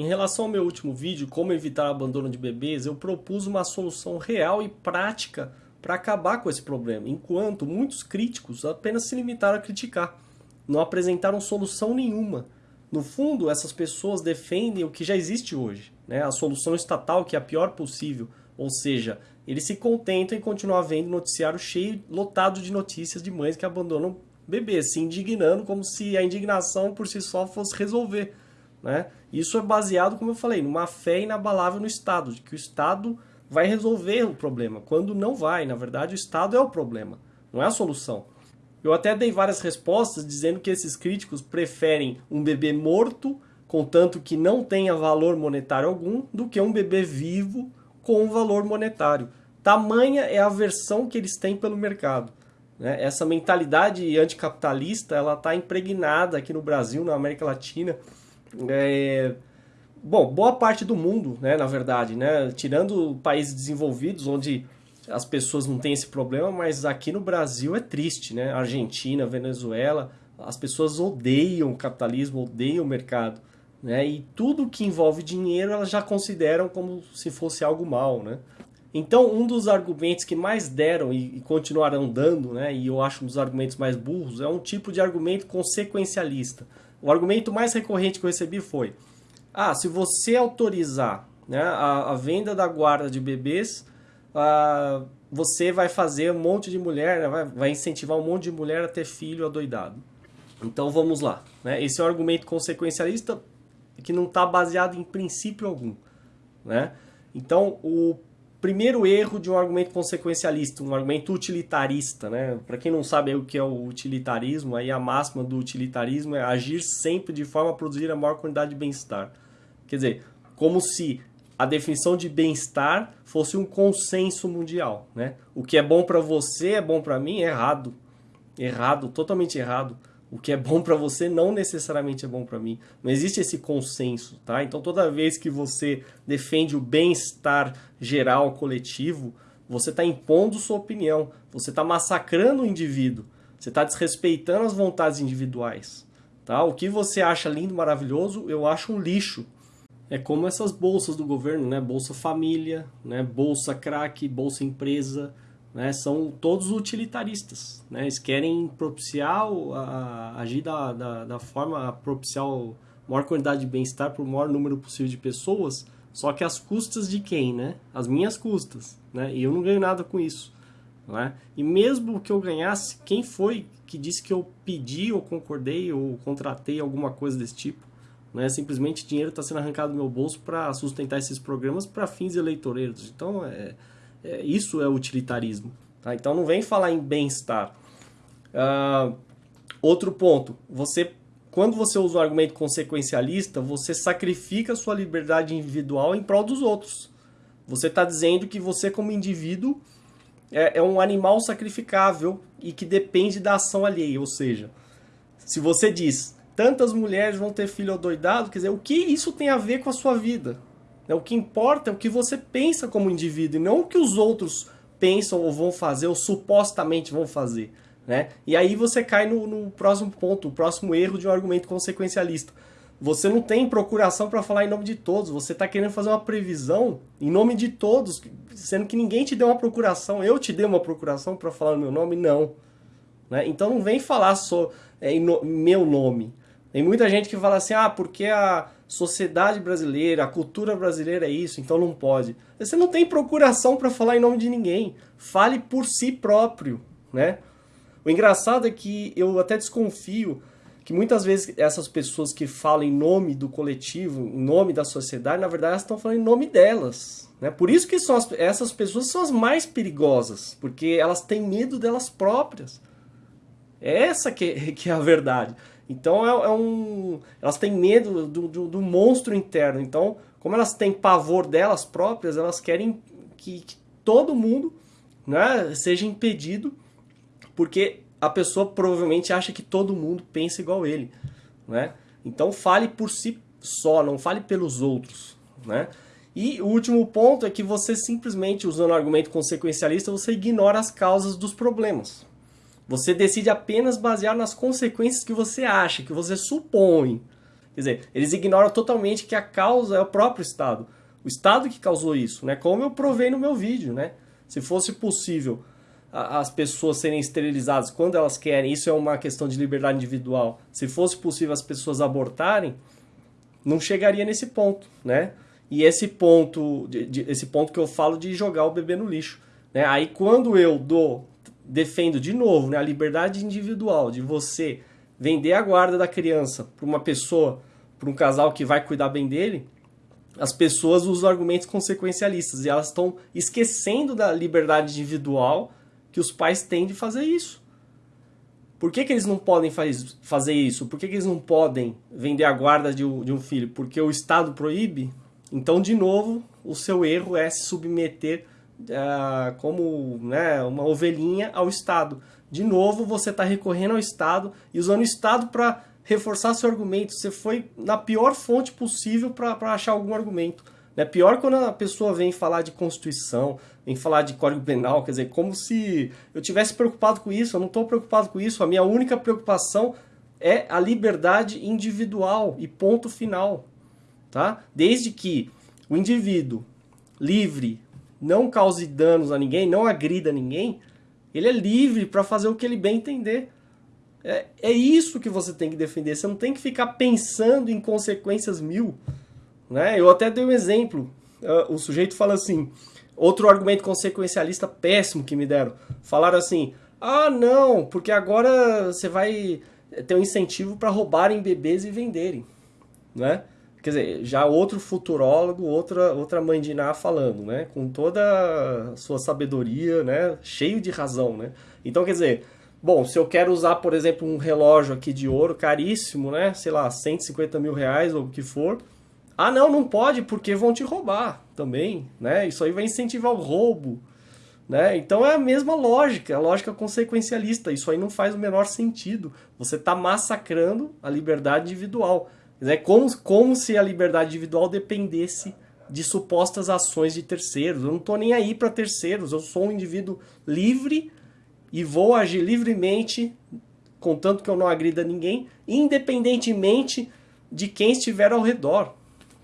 Em relação ao meu último vídeo, como evitar o abandono de bebês, eu propus uma solução real e prática para acabar com esse problema, enquanto muitos críticos apenas se limitaram a criticar, não apresentaram solução nenhuma. No fundo, essas pessoas defendem o que já existe hoje, né? a solução estatal que é a pior possível, ou seja, eles se contentam em continuar vendo noticiário cheio, lotado de notícias de mães que abandonam bebês, se indignando como se a indignação por si só fosse resolver. Né? Isso é baseado, como eu falei, numa fé inabalável no Estado, de que o Estado vai resolver o problema, quando não vai. Na verdade, o Estado é o problema, não é a solução. Eu até dei várias respostas dizendo que esses críticos preferem um bebê morto, contanto que não tenha valor monetário algum, do que um bebê vivo com valor monetário. Tamanha é a versão que eles têm pelo mercado. Né? Essa mentalidade anticapitalista ela está impregnada aqui no Brasil, na América Latina. É... Bom, boa parte do mundo, né, na verdade, né, tirando países desenvolvidos, onde as pessoas não têm esse problema, mas aqui no Brasil é triste, né? Argentina, Venezuela, as pessoas odeiam o capitalismo, odeiam o mercado. Né? E tudo que envolve dinheiro elas já consideram como se fosse algo mal. Né? Então, um dos argumentos que mais deram e, e continuarão dando, né, e eu acho um dos argumentos mais burros, é um tipo de argumento consequencialista. O argumento mais recorrente que eu recebi foi: ah, se você autorizar né, a, a venda da guarda de bebês, ah, você vai fazer um monte de mulher, né, vai, vai incentivar um monte de mulher a ter filho adoidado. Então vamos lá. Né? Esse é um argumento consequencialista que não está baseado em princípio algum. Né? Então, o primeiro erro de um argumento consequencialista, um argumento utilitarista, né? Para quem não sabe o que é o utilitarismo, aí a máxima do utilitarismo é agir sempre de forma a produzir a maior quantidade de bem-estar. Quer dizer, como se a definição de bem-estar fosse um consenso mundial, né? O que é bom para você é bom para mim, é errado. Errado, totalmente errado. O que é bom para você não necessariamente é bom para mim. Não existe esse consenso, tá? Então toda vez que você defende o bem-estar geral coletivo, você está impondo sua opinião, você está massacrando o indivíduo, você está desrespeitando as vontades individuais, tá? O que você acha lindo, maravilhoso, eu acho um lixo. É como essas bolsas do governo, né? Bolsa Família, né? Bolsa Crack, Bolsa Empresa, né, são todos utilitaristas. Né? Eles querem propiciar, a, agir da, da, da forma a propiciar a maior quantidade de bem-estar para o maior número possível de pessoas, só que às custas de quem? Né? As minhas custas. Né? E eu não ganho nada com isso. Né? E mesmo que eu ganhasse, quem foi que disse que eu pedi ou concordei ou contratei alguma coisa desse tipo? Né? Simplesmente dinheiro está sendo arrancado do meu bolso para sustentar esses programas para fins eleitoreiros. Então, é, é, isso é utilitarismo. Tá? Então não vem falar em bem-estar. Uh, outro ponto, você quando você usa o argumento consequencialista, você sacrifica sua liberdade individual em prol dos outros. Você está dizendo que você, como indivíduo, é, é, um animal sacrificável e que depende da ação alheia. Ou seja, se você diz tantas mulheres vão ter filho doidado, quer dizer, o que isso tem a ver com a sua vida? Né? O que importa é o que você pensa como indivíduo e não o que os outros pensam ou vão fazer ou supostamente vão fazer. Né? E aí você cai no, no próximo ponto, o próximo erro de um argumento consequencialista. Você não tem procuração para falar em nome de todos, você está querendo fazer uma previsão em nome de todos, sendo que ninguém te deu uma procuração. Eu te dei uma procuração para falar no meu nome? Não. Né? Então não vem falar só é, em no, meu nome. Tem muita gente que fala assim, ah, porque a sociedade brasileira, a cultura brasileira é isso, então não pode. Você não tem procuração para falar em nome de ninguém. Fale por si próprio, né? O engraçado é que eu até desconfio que muitas vezes essas pessoas que falam em nome do coletivo, em nome da sociedade, na verdade elas estão falando em nome delas. Né? Por isso que são as, essas pessoas são as mais perigosas, porque elas têm medo delas próprias. É essa que, que é a verdade. Então é, é um, elas têm medo do, do, do, monstro interno. Então, como elas têm pavor delas próprias, elas querem que, que todo mundo né, seja impedido, porque a pessoa provavelmente acha que todo mundo pensa igual ele. Né? Então fale por si só, não fale pelos outros. Né? E o último ponto é que você simplesmente, usando o argumento consequencialista, você ignora as causas dos problemas. Você decide apenas basear nas consequências que você acha, que você supõe. Quer dizer, eles ignoram totalmente que a causa é o próprio Estado. O Estado que causou isso, né? Como eu provei no meu vídeo, né? Se fosse possível as pessoas serem esterilizadas quando elas querem, isso é uma questão de liberdade individual. Se fosse possível as pessoas abortarem, não chegaria nesse ponto, né? E esse ponto, de, de, esse ponto que eu falo de jogar o bebê no lixo, né? Aí quando eu dou, defendo de novo, né, a liberdade individual de você vender a guarda da criança para uma pessoa, para um casal que vai cuidar bem dele, as pessoas usam argumentos consequencialistas e elas estão esquecendo da liberdade individual que os pais têm de fazer isso. Por que, que eles não podem faz, fazer isso? Por que, que eles não podem vender a guarda de um, de um filho? Porque o Estado proíbe? Então, de novo, o seu erro é se submeter uh, como né, uma ovelhinha ao Estado. De novo, você está recorrendo ao Estado e usando o Estado para reforçar seu argumento. Você foi na pior fonte possível para achar algum argumento. É pior quando a pessoa vem falar de Constituição, vem falar de Código Penal, quer dizer, como se eu tivesse preocupado com isso. Eu não estou preocupado com isso. A minha única preocupação é a liberdade individual e ponto final. Tá? Desde que o indivíduo livre não cause danos a ninguém, não agrida ninguém, ele é livre para fazer o que ele bem entender. É, é isso que você tem que defender. Você não tem que ficar pensando em consequências mil. Né? Eu até dei um exemplo. Uh, o sujeito fala assim, outro argumento consequencialista péssimo que me deram. Falaram assim, ah não, porque agora você vai ter um incentivo para roubarem bebês e venderem. Né? Quer dizer, já outro futurólogo, outra, outra mãe de Ná falando, né? Com toda a sua sabedoria, né? Cheio de razão, né? Então, quer dizer, bom, se eu quero usar, por exemplo, um relógio aqui de ouro caríssimo, né? Sei lá, 150 mil reais ou o que for, ah, não, não pode porque vão te roubar também, né? Isso aí vai incentivar o roubo, né? Então é a mesma lógica, a lógica consequencialista. Isso aí não faz o menor sentido. Você está massacrando a liberdade individual. É como, como se a liberdade individual dependesse de supostas ações de terceiros. Eu não estou nem aí para terceiros. Eu sou um indivíduo livre e vou agir livremente, contanto que eu não agrida ninguém, independentemente de quem estiver ao redor.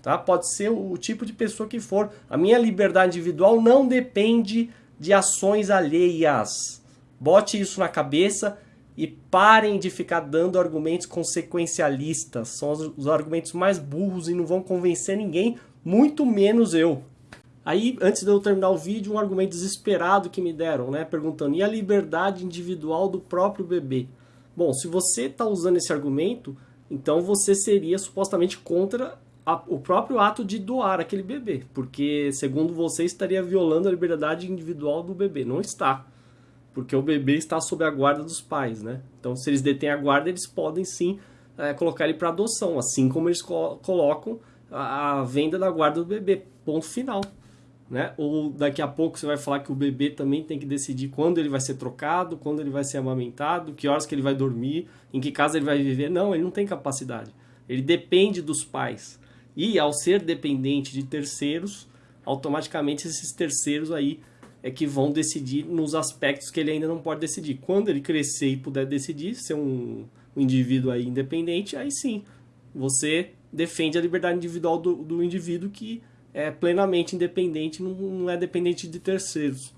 Tá? Pode ser o tipo de pessoa que for. A minha liberdade individual não depende de ações alheias. Bote isso na cabeça e parem de ficar dando argumentos consequencialistas. São os, os argumentos mais burros e não vão convencer ninguém, muito menos eu. Aí, antes de eu terminar o vídeo, um argumento desesperado que me deram, né? Perguntando, e a liberdade individual do próprio bebê? Bom, se você está usando esse argumento, então você seria supostamente contra a, o próprio ato de doar aquele bebê, porque segundo você estaria violando a liberdade individual do bebê. Não está, porque o bebê está sob a guarda dos pais, né? Então, se eles detêm a guarda, eles podem sim é, colocar ele para adoção, assim como eles co colocam a, a venda da guarda do bebê. Ponto final. Né? Ou daqui a pouco você vai falar que o bebê também tem que decidir quando ele vai ser trocado, quando ele vai ser amamentado, que horas que ele vai dormir, em que casa ele vai viver. Não, ele não tem capacidade. Ele depende dos pais. E ao ser dependente de terceiros, automaticamente esses terceiros aí é que vão decidir nos aspectos que ele ainda não pode decidir. Quando ele crescer e puder decidir, ser um, um indivíduo aí independente, aí sim, você defende a liberdade individual do, do indivíduo que é plenamente independente, não, não é dependente de terceiros.